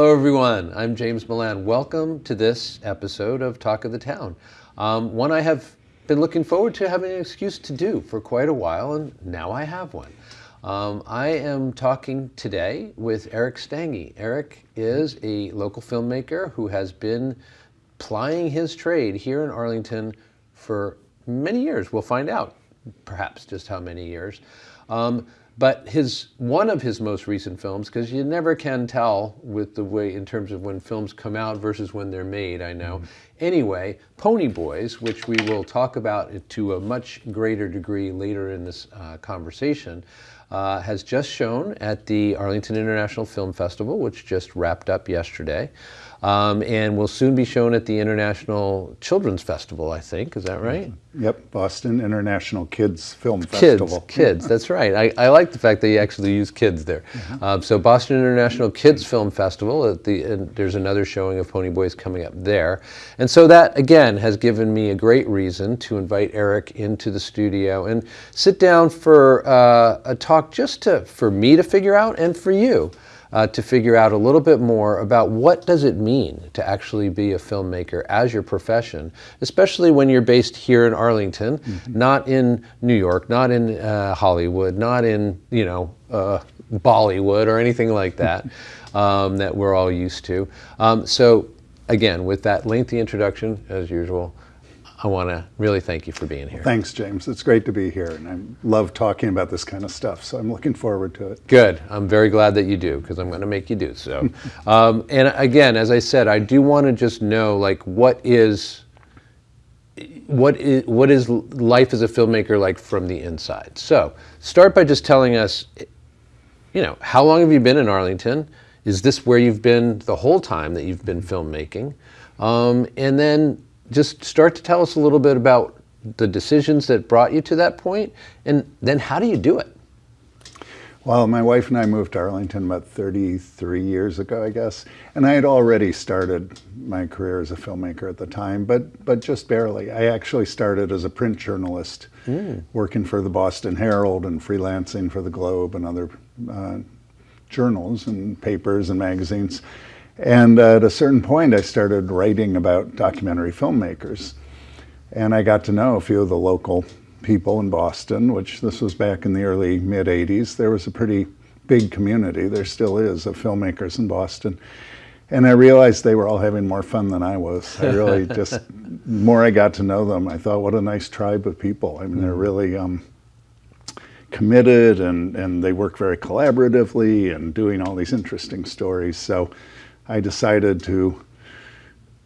Hello, everyone. I'm James Milan. Welcome to this episode of Talk of the Town. Um, one I have been looking forward to having an excuse to do for quite a while, and now I have one. Um, I am talking today with Eric Stange. Eric is a local filmmaker who has been plying his trade here in Arlington for many years. We'll find out, perhaps, just how many years. Um, but his one of his most recent films, because you never can tell with the way in terms of when films come out versus when they're made, I know. Mm-hmm. Anyway, Pony Boys, which we will talk about to a much greater degree later in this uh, conversation, uh, has just shown at the Arlington International Film Festival, which just wrapped up yesterday um, and will soon be shown at the International Children's Festival, I think. Is that right? Yep, Boston International Kids Film Festival. Kids, kids, that's right. I, I like the fact that you actually use kids there. Mm-hmm. Um, so Boston International Kids Film Festival, at the, there's another showing of Pony Boys coming up there. And so that, again, has given me a great reason to invite Eric into the studio and sit down for uh, a talk just to, for me to figure out and for you uh, to figure out a little bit more about what does it mean to actually be a filmmaker as your profession, especially when you're based here in Arlington, mm-hmm. not in New York, not in uh, Hollywood, not in you know uh, Bollywood or anything like that um, that we're all used to. Um, so again, with that lengthy introduction, as usual. I want to really thank you for being here. Thanks, James. It's great to be here, and I love talking about this kind of stuff, so I'm looking forward to it. Good. I'm very glad that you do, because I'm going to make you do so. um, and again, as I said, I do want to just know, like, what is what is what is life as a filmmaker like from the inside? So, start by just telling us, you know, how long have you been in Arlington? Is this where you've been the whole time that you've been filmmaking? Um, and then just start to tell us a little bit about the decisions that brought you to that point, and then how do you do it? Well, my wife and I moved to Arlington about 33 years ago, I guess, and I had already started my career as a filmmaker at the time, but but just barely. I actually started as a print journalist, mm. working for the Boston Herald and freelancing for the Globe and other uh, journals and papers and magazines. And at a certain point, I started writing about documentary filmmakers. And I got to know a few of the local people in Boston, which this was back in the early mid 80s. There was a pretty big community, there still is, of filmmakers in Boston. And I realized they were all having more fun than I was. I really just, more I got to know them, I thought, what a nice tribe of people. I mean, mm. they're really um, committed and, and they work very collaboratively and doing all these interesting stories. So I decided to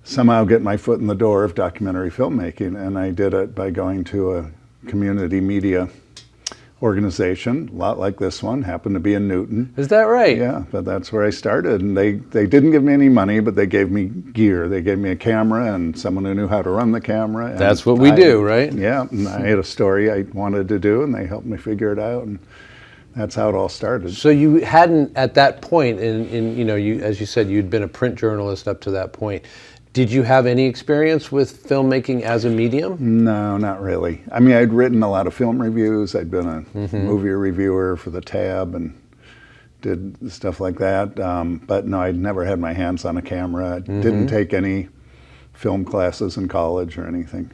somehow get my foot in the door of documentary filmmaking, and I did it by going to a community media organization, a lot like this one, happened to be in Newton. Is that right? Yeah, but that's where I started. And they, they didn't give me any money, but they gave me gear. They gave me a camera and someone who knew how to run the camera. And That's what we I, do, right? Yeah, and I had a story I wanted to do, and they helped me figure it out. And that's how it all started. So you hadn't at that point, in, in you know, you as you said, you'd been a print journalist up to that point. Did you have any experience with filmmaking as a medium? No, not really. I mean, I'd written a lot of film reviews. I'd been a mm-hmm. movie reviewer for the Tab and did stuff like that. Um, but no, I'd never had my hands on a camera. Mm-hmm. Didn't take any film classes in college or anything.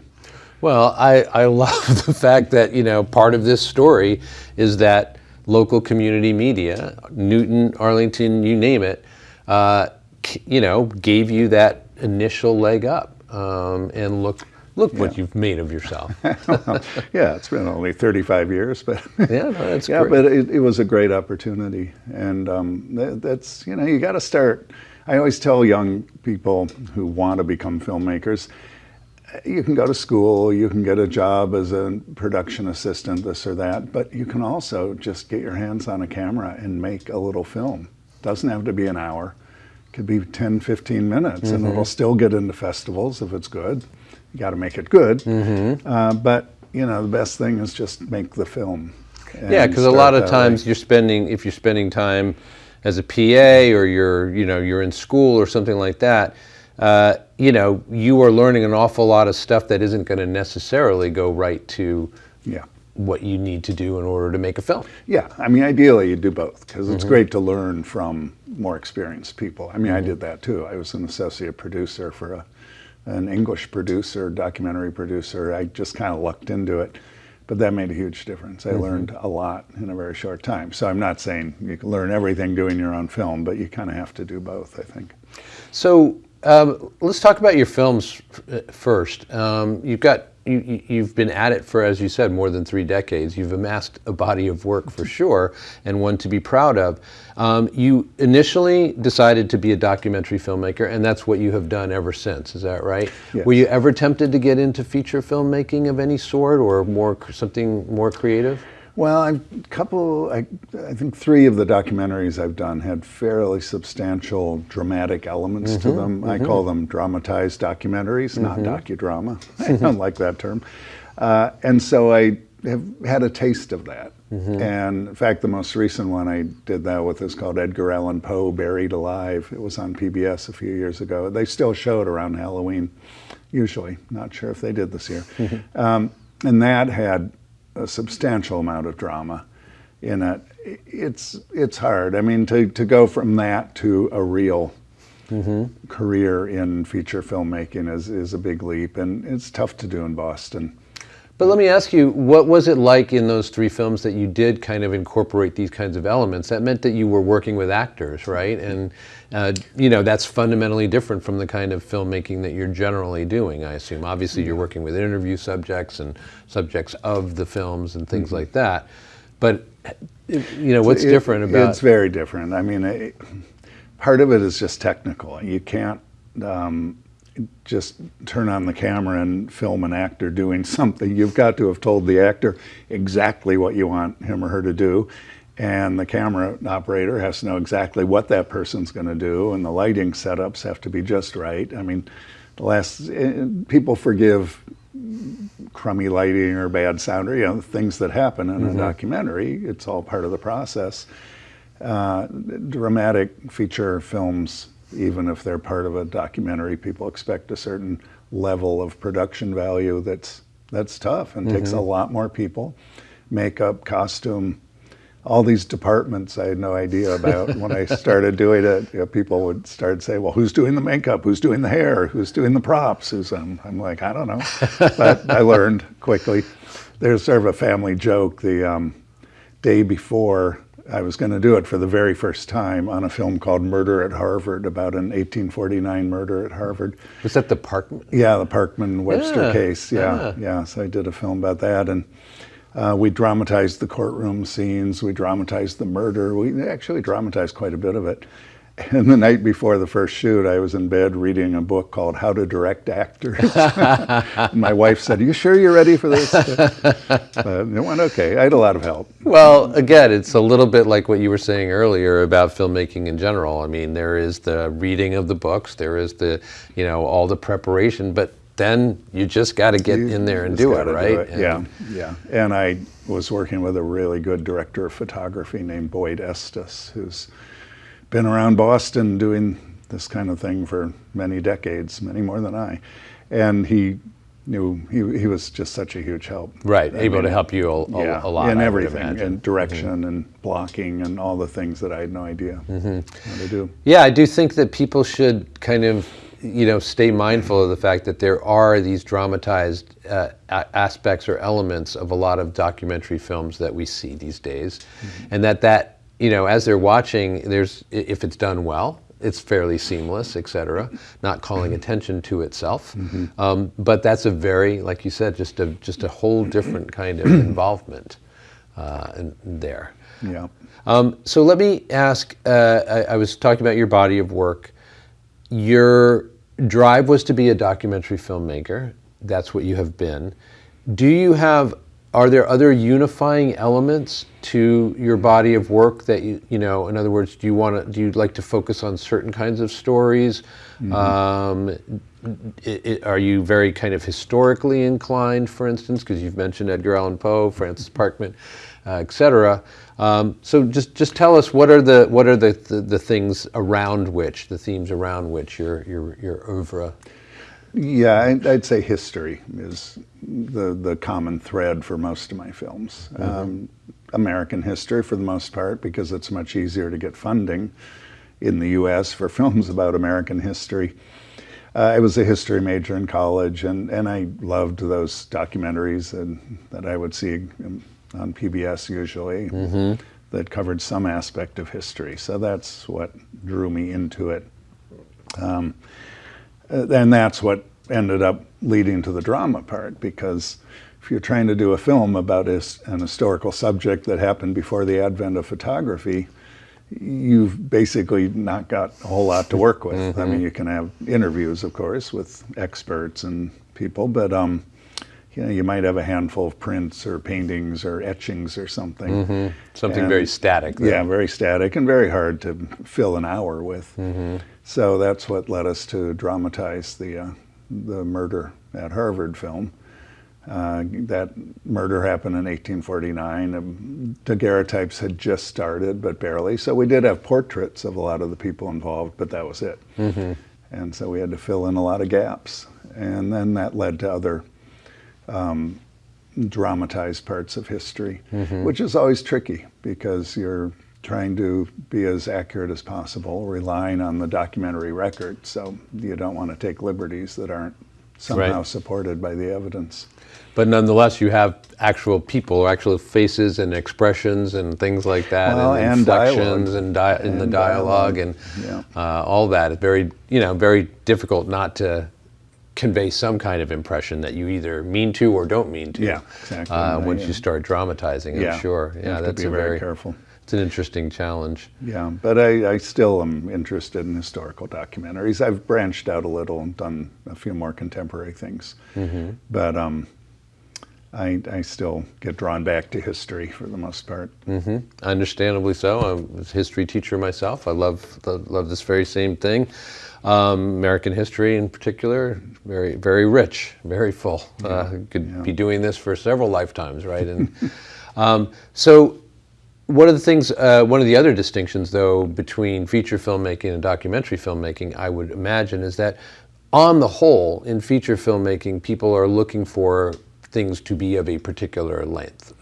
Well, I, I love the fact that, you know, part of this story is that local community media, Newton, Arlington, you name it, uh, you know, gave you that initial leg up. Um, and look, look yeah. what you've made of yourself. well, yeah, it's been only 35 years, but yeah, no, that's yeah, great. but it, it, was a great opportunity, and um, that, that's you know, you got to start. I always tell young people who want to become filmmakers, you can go to school, you can get a job as a production assistant, this or that, but you can also just get your hands on a camera and make a little film. Doesn't have to be an hour. It could be 10, 15 minutes, mm-hmm. and it'll still get into festivals if it's good. You got to make it good. Mm-hmm. Uh, but, you know, the best thing is just make the film. Yeah, because a lot of times way. you're spending, if you're spending time as a PA or you're, you know, you're in school or something like that, uh, you know, you are learning an awful lot of stuff that isn't going to necessarily go right to, yeah. what you need to do in order to make a film. Yeah, I mean, ideally you do both because it's mm-hmm. great to learn from more experienced people. I mean, I mm-hmm. did that too. I was an associate producer for a, an English producer, documentary producer. I just kind of lucked into it, but that made a huge difference. I mm-hmm. learned a lot in a very short time. So I'm not saying you can learn everything doing your own film, but you kind of have to do both, I think. So um, let's talk about your films f- first. Um, you've got you, you- you've been at it for, as you said, more than three decades. You've amassed a body of work for sure, and one to be proud of. Um, you initially decided to be a documentary filmmaker, and that's what you have done ever since. Is that right? Yes. Were you ever tempted to get into feature filmmaking of any sort, or more something more creative? Well, a couple, I, I think three of the documentaries I've done had fairly substantial dramatic elements to mm-hmm, them. I mm-hmm. call them dramatized documentaries, not mm-hmm. docudrama. I don't like that term. Uh, and so I have had a taste of that. And in fact, the most recent one I did that with is called Edgar Allan Poe Buried Alive. It was on PBS a few years ago. They still show it around Halloween, usually. Not sure if they did this year. Um, and that had a substantial amount of drama in it. It's it's hard. I mean, to, to go from that to a real mm-hmm. career in feature filmmaking is, is a big leap, and it's tough to do in Boston. But let me ask you, what was it like in those three films that you did kind of incorporate these kinds of elements? That meant that you were working with actors, right? And uh, you know that's fundamentally different from the kind of filmmaking that you're generally doing. I assume. Obviously, you're working with interview subjects and subjects of the films and things like that. But you know, what's It- different about? It's very different. I mean, it, part of it is just technical. You can't um, just turn on the camera and film an actor doing something. You've got to have told the actor exactly what you want him or her to do. And the camera operator has to know exactly what that person's going to do, and the lighting setups have to be just right. I mean, the last eh, people forgive crummy lighting or bad sound or you know things that happen in a documentary. It's all part of the process. Uh, dramatic feature films, even if they're part of a documentary, people expect a certain level of production value. That's that's tough and takes a lot more people. Makeup, costume, all these departments I had no idea about when I started doing it. You know, people would start say, "Well, who's doing the makeup? Who's doing the hair? Who's doing the props?" Who's um, I'm like, I don't know, but I learned quickly. There's sort of a family joke. The um, day before I was going to do it for the very first time on a film called Murder at Harvard about an 1849 murder at Harvard. was that the park? Yeah, the Parkman Webster Yeah, case. Yeah, yeah. yeah. So I did a film about that, and uh, we dramatized the courtroom scenes. We dramatized the murder. We actually dramatized quite a bit of it. And the night before the first shoot, I was in bed reading a book called How to Direct Actors. My wife said, "Are you sure you're ready for this?" but it went okay. I had a lot of help. Well, again, it's a little bit like what you were saying earlier about filmmaking in general. I mean, there is the reading of the books, there is the, you know, all the preparation, but then you just got to get You in there and do it, right? Yeah, yeah. And I was working with a really good director of photography named Boyd Estes, who's been around Boston doing this kind of thing for many decades, many more than I. And he knew he, he was just such a huge help. Right, I able to help you a, a, yeah, a lot. in everything. Mm-hmm. and direction and blocking and all the things that I had no idea Mm-hmm. how to do. Yeah, I do think that people should kind of, you know, stay mindful of the fact that there are these dramatized uh, a- aspects or elements of a lot of documentary films that we see these days, and that that you know, as they're watching, there's if it's done well. It's fairly seamless, et cetera, not calling attention to itself. Um, but that's a very, like you said, just a just a whole different kind of involvement uh, in, there. Yeah. Um, so let me ask. Uh, I, I was talking about your body of work. Your drive was to be a documentary filmmaker. That's what you have been. Do you have? Are there other unifying elements to your body of work that you you know? In other words, do you want to? Do you like to focus on certain kinds of stories? Um, i i are you very kind of historically inclined, for instance, because you've mentioned Edgar Allan Poe, Francis Parkman, uh, et cetera. Um, so just just tell us what are the what are the, the, the things around which the themes around which your your your oeuvre. Yeah, I'd, I'd say history is the the common thread for most of my films. Um, American history, for the most part, because it's much easier to get funding in the U.S. for films about American history. Uh, I was a history major in college, and, and I loved those documentaries and, that I would see on PBS usually that covered some aspect of history. So that's what drew me into it. Um, Uh, and that's what ended up leading to the drama part because if you're trying to do a film about an historical subject that happened before the advent of photography, you've basically not got a whole lot to work with. I mean, mm-hmm. you can have interviews, of course, with experts and people, but um, you know, you might have a handful of prints or paintings or etchings or something. Mm-hmm. Something And- very static. Yeah, very static and very hard to fill an hour with. Mm-hmm. So that's what led us to dramatize the uh, the murder at Harvard film. Uh, that murder happened in 1849. Um, daguerreotypes had just started, but barely. So we did have portraits of a lot of the people involved, but that was it. And so we had to fill in a lot of gaps. And then that led to other um, dramatized parts of history, which is always tricky because you're trying to be as accurate as possible, relying on the documentary record. So you don't want to take liberties that aren't somehow Right. supported by the evidence. But nonetheless, you have actual people, actual faces and expressions and things like that, Well, and, and inflections and, di- in the dialogue, dialogue, and yeah. uh, all that. It's very, you know, very difficult not to convey some kind of impression that you either mean to or don't mean to. Yeah, exactly, Uh, once yeah. you start dramatizing, I'm Yeah, sure. you Yeah, have to that's be a very very careful. It's an interesting challenge. Yeah, but I, I still am interested in historical documentaries. I've branched out a little and done a few more contemporary things. But um, I, I still get drawn back to history for the most part. hmm Understandably so. I was a history teacher myself. I love love this very same thing. Um, American history, in particular, very very rich, very full. Uh, could be doing this for several lifetimes, right? And um, so, one of the things, uh, one of the other distinctions, though, between feature filmmaking and documentary filmmaking, I would imagine, is that on the whole, in feature filmmaking, people are looking for things to be of a particular length.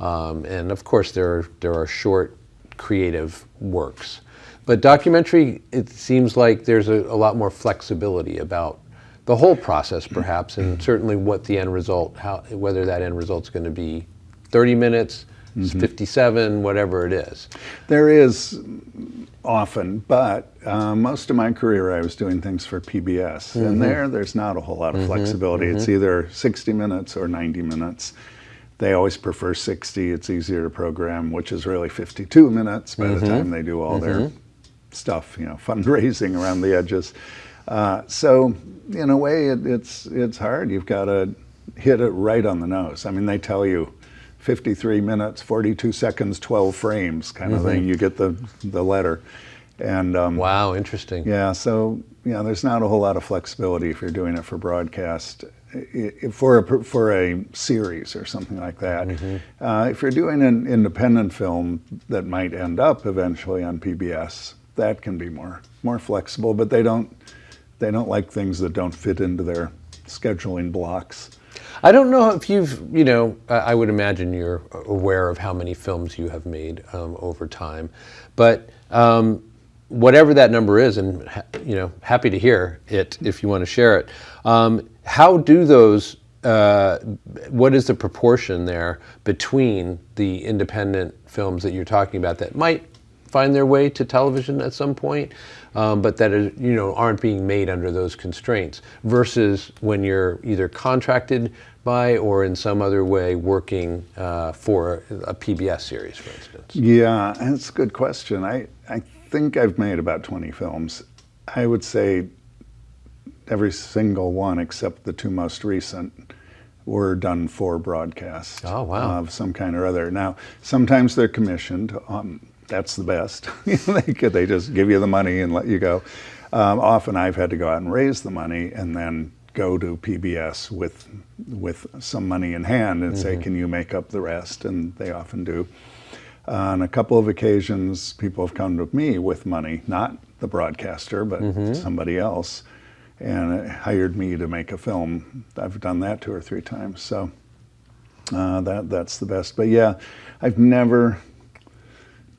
Um, and of course, there are, there are short, creative works. But documentary, it seems like there's a, a lot more flexibility about the whole process, perhaps, and certainly what the end result, how, whether that end result's going to be 30 minutes, Mm-hmm. 57, whatever it is. There is often, but uh, most of my career I was doing things for PBS, and mm-hmm. there there's not a whole lot of mm-hmm. flexibility. It's either 60 minutes or 90 minutes. They always prefer 60. It's easier to program, which is really 52 minutes by the time they do all their stuff, you know, fundraising around the edges. Uh, so in a way, it, it's it's hard. You've got to hit it right on the nose. I mean, they tell you 53 minutes, 42 seconds, 12 frames, kind of thing. You get the the letter, and um, Wow, interesting. yeah, so you know, there's not a whole lot of flexibility if you're doing it for broadcast. For a for a series or something like that, uh, if you're doing an independent film that might end up eventually on PBS, that can be more more flexible. But they don't they don't like things that don't fit into their scheduling blocks. I don't know if you've, you know, I would imagine you're aware of how many films you have made um, over time, but um, whatever that number is, and you know, happy to hear it if you want to share it. Um, how do those? Uh, what is the proportion there between the independent films that you're talking about that might find their way to television at some point, um, but that are, you know aren't being made under those constraints, versus when you're either contracted by or in some other way working uh, for a PBS series, for instance. Yeah, that's a good question. I, I think I've made about 20 films. I would say every single one except the two most recent were done for broadcast Oh, wow. of some kind or other. Now, sometimes they're commissioned. Um, that's the best. They, could, they just give you the money and let you go. Um, often I've had to go out and raise the money and then go to PBS with with some money in hand and say, "Can you make up the rest?" And they often do. On a couple of occasions, people have come to me with money, not the broadcaster, but somebody else, and hired me to make a film. I've done that two or three times, so uh, that that's the best. But yeah, I've never.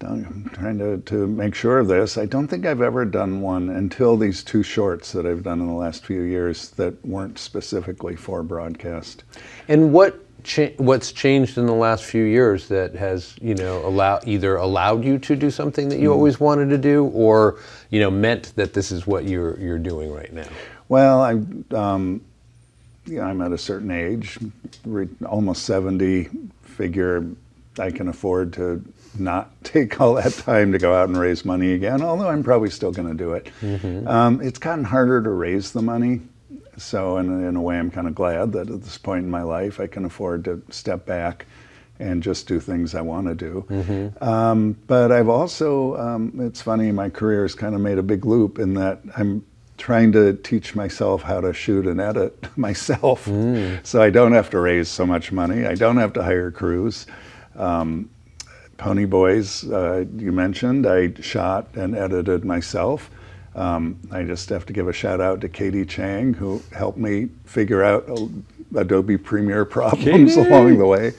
I'm trying to to make sure of this. I don't think I've ever done one until these two shorts that I've done in the last few years that weren't specifically for broadcast. And what cha- what's changed in the last few years that has you know allow either allowed you to do something that you always wanted to do, or you know meant that this is what you're you're doing right now? Well, I, um, you know, I'm at a certain age, re- almost 70. Figure I can afford to not take all that time to go out and raise money again. Although I'm probably still going to do it. Um, it's gotten harder to raise the money. So in, in a way, I'm kind of glad that at this point in my life, I can afford to step back and just do things I want to do. Um, but I've also, um, it's funny, my career has kind of made a big loop in that I'm trying to teach myself how to shoot and edit myself. So I don't have to raise so much money. I don't have to hire crews. Um, Pony Boys, uh, you mentioned, I shot and edited myself. Um, I just have to give a shout out to Katie Chang, who helped me figure out Adobe Premiere problems along the way.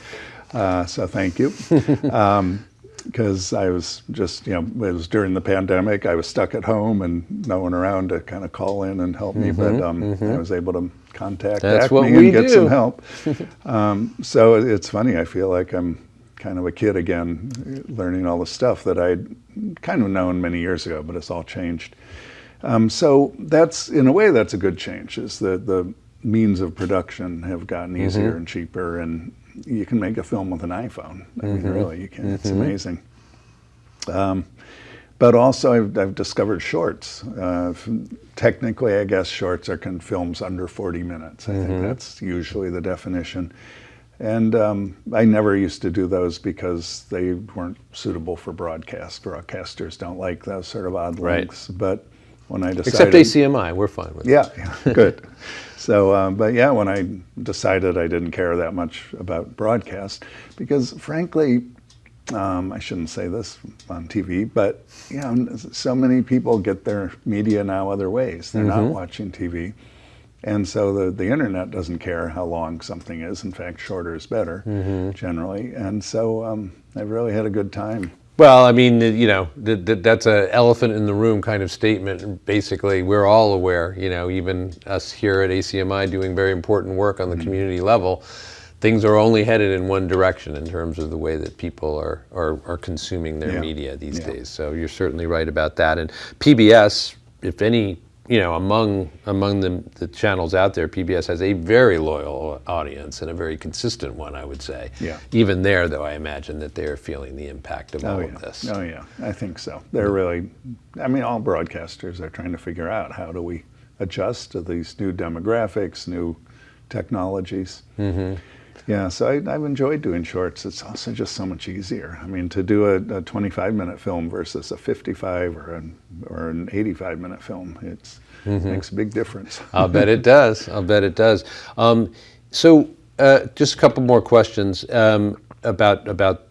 Uh, so thank you. Because I was just, you know, it was during the pandemic. I was stuck at home and no one around to kind of call in and help me. But um, I was able to contact That's ACMI and get do. some help. um, so it's funny. I feel like I'm kind of a kid again, learning all the stuff that I'd kind of known many years ago, but it's all changed. Um, so that's in a way that's a good change. Is that the means of production have gotten easier and cheaper, and you can make a film with an iPhone. I mean, really, you can. It's amazing. Um, but also, I've, I've discovered shorts. Uh, technically, I guess shorts are can films under 40 minutes. I think that's usually the definition. And um, I never used to do those because they weren't suitable for broadcast. Broadcasters don't like those sort of odd Right. lengths. But when I decided, Except ACMI, we're fine with it. yeah, yeah, good. So, um, but yeah, when I decided I didn't care that much about broadcast, because frankly, um, I shouldn't say this on TV, but you know, so many people get their media now other ways. They're not watching TV. And so the, the internet doesn't care how long something is. In fact, shorter is better generally. And so um, I've really had a good time. Well, I mean, you know, th- th- that's a elephant in the room kind of statement. Basically, we're all aware, you know, even us here at ACMI doing very important work on the community level, things are only headed in one direction in terms of the way that people are, are, are consuming their Yeah. media these Yeah. days. So you're certainly right about that. And PBS, if any, you know, among among the, the channels out there, PBS has a very loyal audience and a very consistent one, I would say. Yeah. Even there, though, I imagine that they're feeling the impact of all Oh of this. Oh yeah, I think so. They're really, I mean, all broadcasters are trying to figure out how do we adjust to these new demographics, new technologies. Mm-hmm. Yeah, so I, I've enjoyed doing shorts. It's also just so much easier. I mean, to do a, a 25 minute film versus a 55 or an or an 85 minute film, it's makes a big difference. I'll bet it does. I'll bet it does. Um, so, uh, just a couple more questions um, about about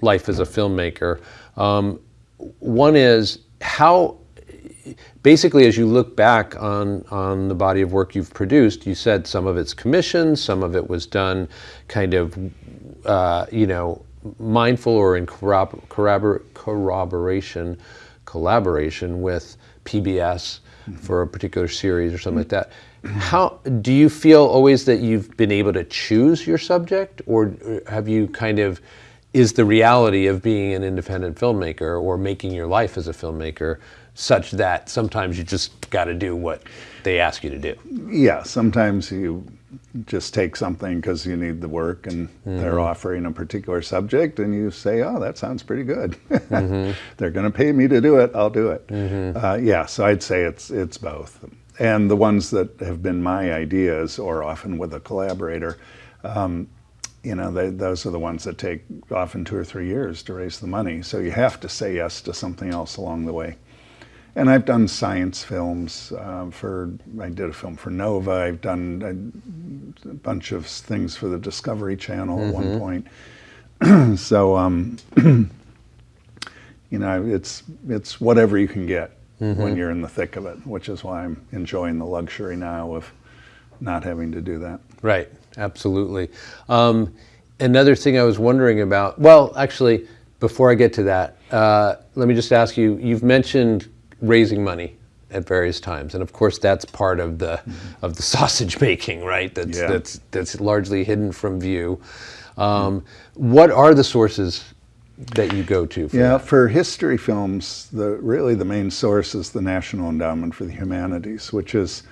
life as a filmmaker. Um, one is how, basically, as you look back on on the body of work you've produced, you said some of it's commissioned, some of it was done, kind of, uh, you know, mindful or in corrobor- corrobor- corroboration, collaboration with PBS for a particular series or something like that. How do you feel always that you've been able to choose your subject, or have you kind of is the reality of being an independent filmmaker or making your life as a filmmaker such that sometimes you just got to do what they ask you to do? yeah, sometimes you just take something because you need the work and they're offering a particular subject and you say, oh, that sounds pretty good. they're going to pay me to do it. I'll do it. Uh, yeah, so I'd say it's, it's both. And the ones that have been my ideas or often with a collaborator, um, you know, they, those are the ones that take often two or three years to raise the money. So you have to say yes to something else along the way. And I've done science films um, for, I did a film for Nova. I've done a, a bunch of things for the Discovery Channel at one point. so, um, you know, it's, it's whatever you can get. when you're in the thick of it, which is why I'm enjoying the luxury now of not having to do that. Right, absolutely. Um, another thing I was wondering about, well, actually, before I get to that, uh, let me just ask you, you've mentioned raising money at various times, and of course that's part of the mm-hmm. of the sausage making, right? That's yeah. that's that's largely hidden from view. Um, what are the sources that you go to? For yeah, that? for history films, the really the main source is the National Endowment for the Humanities, which is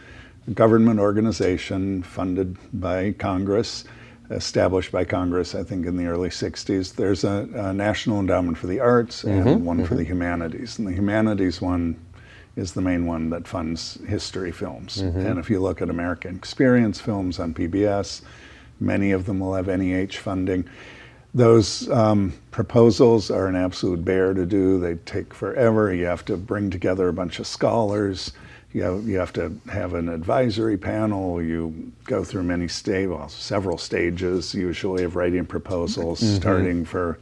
a government organization funded by Congress, established by Congress, I think, in the early '60s. There's a, a National Endowment for the Arts and mm-hmm, one mm-hmm. for the humanities, and the humanities one is the main one that funds history films. Mm-hmm. And if you look at American Experience films on PBS, many of them will have NEH funding. Those um, proposals are an absolute bear to do. They take forever. You have to bring together a bunch of scholars. You have, you have to have an advisory panel. You go through many stages, well, several stages usually of writing proposals, mm-hmm. starting for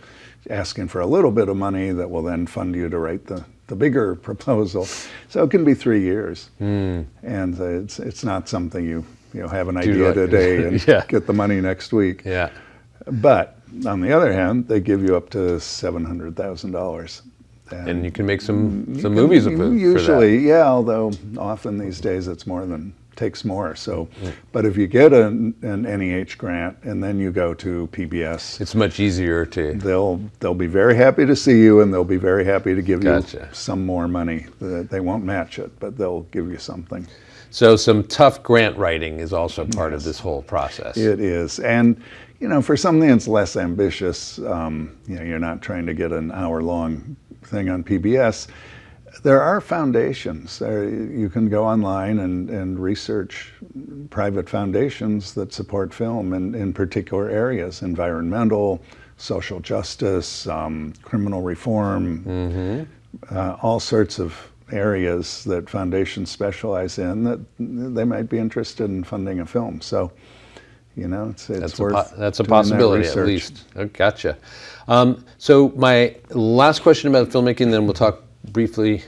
asking for a little bit of money that will then fund you to write the, the bigger proposal. So it can be three years. Mm. And it's, it's not something you, you know, have an idea today and yeah. get the money next week. Yeah. But on the other hand, they give you up to seven hundred thousand dollars. And you can make some some movies of it. Usually, yeah. Although often these days it's more than takes more. So, mm. but if you get an, an NEH grant and then you go to PBS, it's much easier to. They'll they'll be very happy to see you, and they'll be very happy to give gotcha. you some more money. They won't match it, but they'll give you something. So some tough grant writing is also part yes. of this whole process. It is, and you know, for something that's less ambitious, um, you know, you're not trying to get an hour-long thing on PBS. There are foundations. There, you can go online and, and research private foundations that support film in, in particular areas, environmental, social justice, um, criminal reform, mm-hmm. uh, all sorts of areas that foundations specialize in that they might be interested in funding a film. So you know, it's, it's that's worth a that's a possibility that at least. Oh, gotcha. Um, so my last question about filmmaking, then we'll talk briefly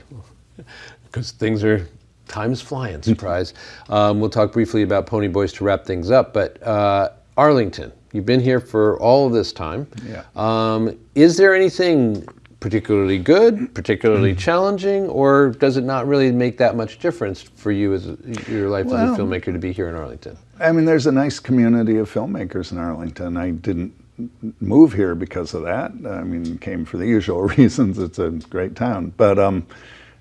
because things are time's flying. Surprise. um, we'll talk briefly about Pony Boys to wrap things up. But uh, Arlington, you've been here for all of this time. Yeah. Um, is there anything particularly good, particularly challenging, or does it not really make that much difference for you as a, your life well, as a filmmaker to be here in Arlington? I mean, there's a nice community of filmmakers in Arlington. I didn't move here because of that. I mean, came for the usual reasons. It's a great town, but um,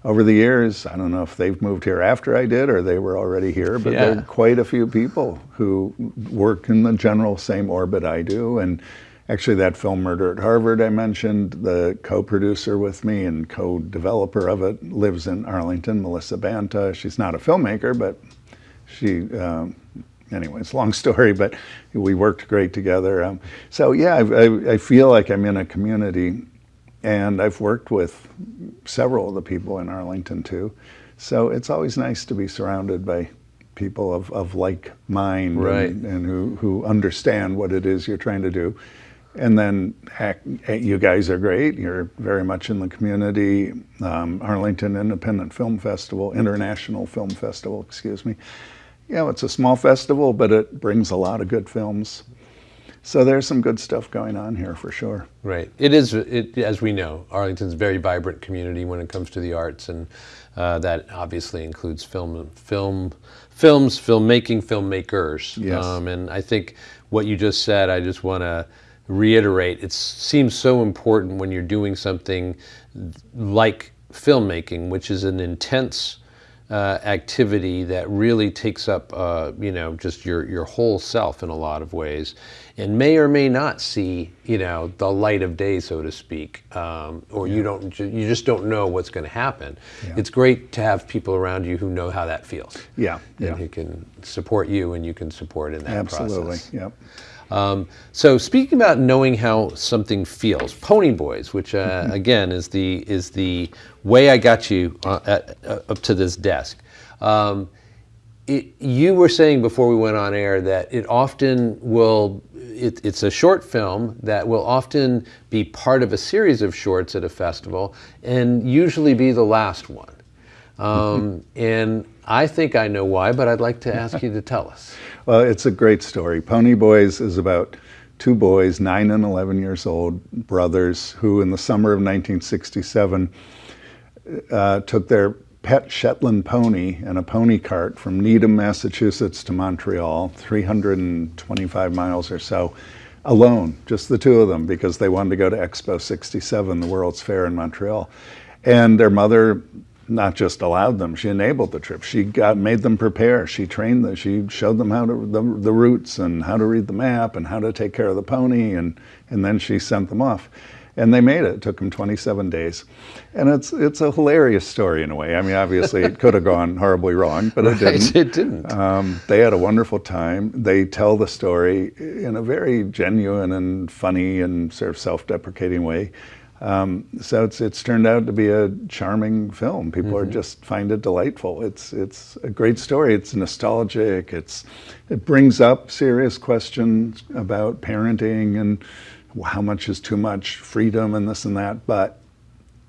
over the years, I don't know if they've moved here after I did or they were already here, but yeah. there are quite a few people who work in the general same orbit I do, and Actually, that film Murder at Harvard I mentioned, the co-producer with me and co-developer of it lives in Arlington, Melissa Banta. She's not a filmmaker, but she, um, anyways, long story, but we worked great together. Um, so yeah, I, I, I feel like I'm in a community and I've worked with several of the people in Arlington too. So it's always nice to be surrounded by people of, of like mind right. and, and who, who understand what it is you're trying to do. And then heck, you guys are great. You're very much in the community. Um, Arlington Independent Film Festival, International Film Festival, excuse me. You know, it's a small festival, but it brings a lot of good films. So there's some good stuff going on here for sure. Right. It is, it, as we know, Arlington's a very vibrant community when it comes to the arts, and uh, that obviously includes film, film, films, filmmaking, filmmakers. Yes. Um, and I think what you just said, I just want to reiterate, it seems so important when you're doing something like filmmaking, which is an intense uh, activity that really takes up, uh, you know, just your, your whole self in a lot of ways, and may or may not see, you know, the light of day, so to speak, um, or yeah. you don't, you just don't know what's going to happen. Yeah. It's great to have people around you who know how that feels. Yeah, and yeah. who can support you, and you can support in that Absolutely. process. Absolutely. Yep. Um, so speaking about knowing how something feels, Pony Boys, which uh, again is the is the way I got you uh, at, uh, up to this desk. Um, it, you were saying before we went on air that it often will. It, it's a short film that will often be part of a series of shorts at a festival, and usually be the last one. Um, and I think I know why, but I'd like to ask you to tell us. Well, it's a great story. Pony Boys is about two boys, nine and 11 years old, brothers, who in the summer of 1967 uh, took their pet Shetland pony and a pony cart from Needham, Massachusetts to Montreal, 325 miles or so, alone, just the two of them, because they wanted to go to Expo 67, the World's Fair in Montreal. And their mother not just allowed them, she enabled the trip. She got made them prepare. She trained them. She showed them how to the, the routes and how to read the map and how to take care of the pony, and and then she sent them off. And they made it. It took them 27 days, and it's it's a hilarious story in a way. I mean, obviously it could have gone horribly wrong, but it Right, didn't. it didn't. Um, they had a wonderful time. They tell the story in a very genuine and funny and sort of self-deprecating way. Um, so it's it's turned out to be a charming film. People are just find it delightful. It's it's a great story. It's nostalgic. It's it brings up serious questions about parenting and how much is too much freedom and this and that, but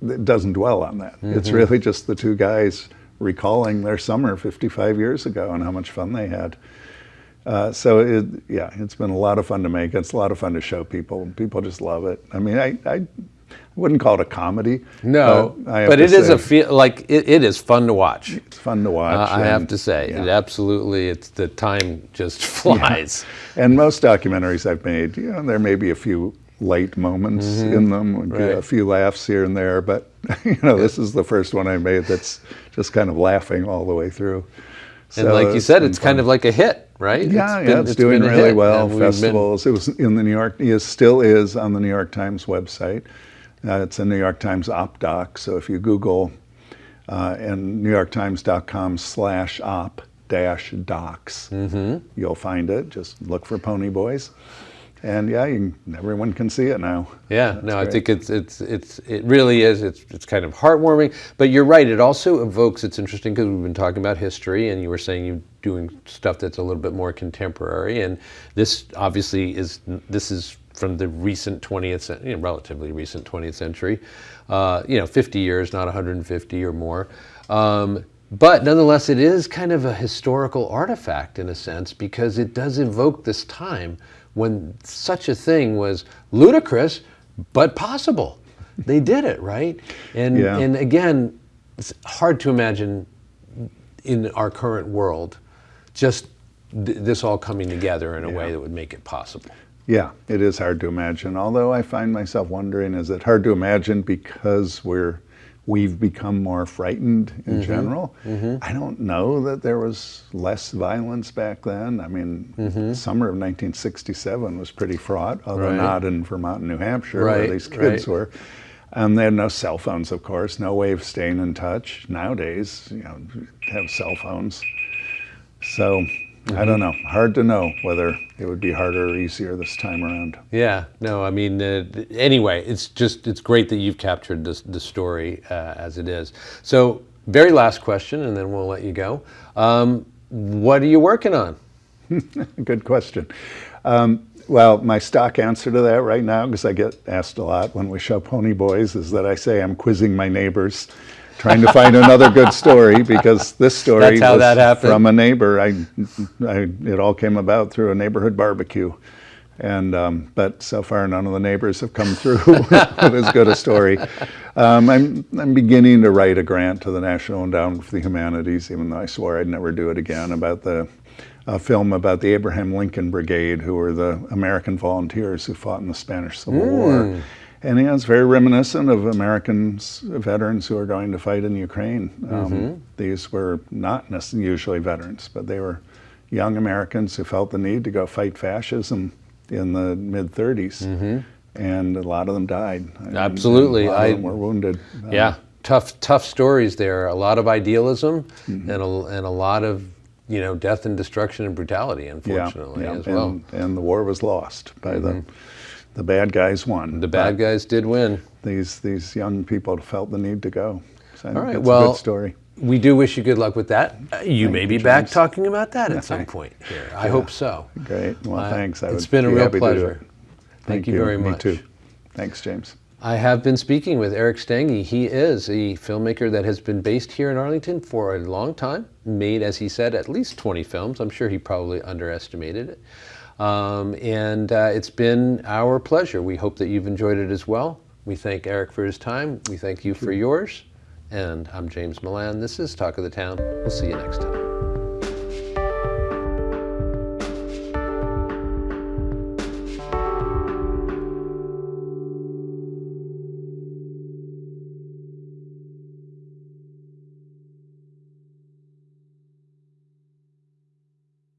it doesn't dwell on that. It's really just the two guys recalling their summer 55 years ago and how much fun they had. Uh, so it, yeah, it's been a lot of fun to make. It's a lot of fun to show people. People just love it. I mean, I, I wouldn't call it a comedy. No, but, I but it is a feel like it, it is fun to watch. It's fun to watch. Uh, I have to say, yeah. it absolutely. It's the time just flies. And most documentaries I've made, you know, there may be a few light moments in them, would be Mm-hmm. Right. a few laughs here and there, but you know, this is the first one I made that's just kind of laughing all the way through. And So like you said, it's kind of like a hit, right? Yeah, been- yeah, it's, doing really hit, well. and we've been- Festivals. It was in the New York. It still is on the New York Times website. Uh, it's a New York Times op doc. So if you Google uh, and NewYorkTimes.com slash op dash docs, Mm-hmm. you'll find it. Just look for Pony Boys, and yeah, you can, everyone can see it now. Yeah, That's no, I think it's it's it's it really is. It's it's kind of heartwarming, but you're right. It also evokes. It's interesting because we've been talking about history, and you were saying you're doing stuff that's a little bit more contemporary, and this obviously is this is from the recent 20th, cen- you know, relatively recent 20th century. Uh, you know, 50 years, not 150 or more. Um, but nonetheless, it is kind of a historical artifact in a sense because it does evoke this time when such a thing was ludicrous but possible. They did it, right? And Yeah. and again, it's hard to imagine in our current world just th- this all coming together in a way that would make it possible. Yeah, it is hard to imagine. Although I find myself wondering, is it hard to imagine because we're we've become more frightened in mm-hmm. general? Mm-hmm. I don't know that there was less violence back then. I mean, mm-hmm. summer of 1967 was pretty fraught, although Right. not in Vermont and New Hampshire Right, where these kids right. were. And they had no cell phones, of course, no way of staying in touch. Nowadays, you know, have cell phones. So I don't know. Hard to know whether it would be harder or easier this time around. Yeah, no, I mean, uh, anyway, it's just, it's great that you've captured this, the story uh, as it is. So, very last question, and then we'll let you go. Um, what are you working on? Good question. Um, well, my stock answer to that right now, because I get asked a lot when we show Pony Boys, is that I say I'm quizzing my neighbors, trying to find another good story because this story was from a neighbor. I, I, it all came about through a neighborhood barbecue. And um, but so far, none of the neighbors have come through with as good a story. Um, I'm I'm beginning to write a grant to the National Endowment for the Humanities, even though I swore I'd never do it again. About the a film about the Abraham Lincoln Brigade, who were the American volunteers who fought in the Spanish Civil War. And yeah, it's very reminiscent of American veterans who are going to fight in Ukraine. Um, These were not necessarily usually veterans, but they were young Americans who felt the need to go fight fascism in the mid 30s. And a lot of them died. Absolutely. And a lot I- of them were wounded. Um, Yeah, tough, tough stories there. A lot of idealism Mm-hmm. and, a, and a lot of, you know, death and destruction and brutality, unfortunately, yeah. as well. And, and the war was lost by the the bad guys won. the bad guys did win. These these young people felt the need to go. So All a well, good story. We do wish you good luck with that. Uh, you may you, be back talking about that at some point here. I hope so. Great. Well, Uh, thanks. I it's been a real happy to do pleasure. it. Thank, you very much. Me too. Thanks, James. I have been speaking with Eric Stange. He is a filmmaker that has been based here in Arlington for a long time, made, as he said, at least 20 films. I'm sure he probably underestimated it. Um, and uh, it's been our pleasure. We hope that you've enjoyed it as well. We thank Eric for his time. We thank you for yours. And I'm James Milan. This is Talk of the Town. We'll see you next time.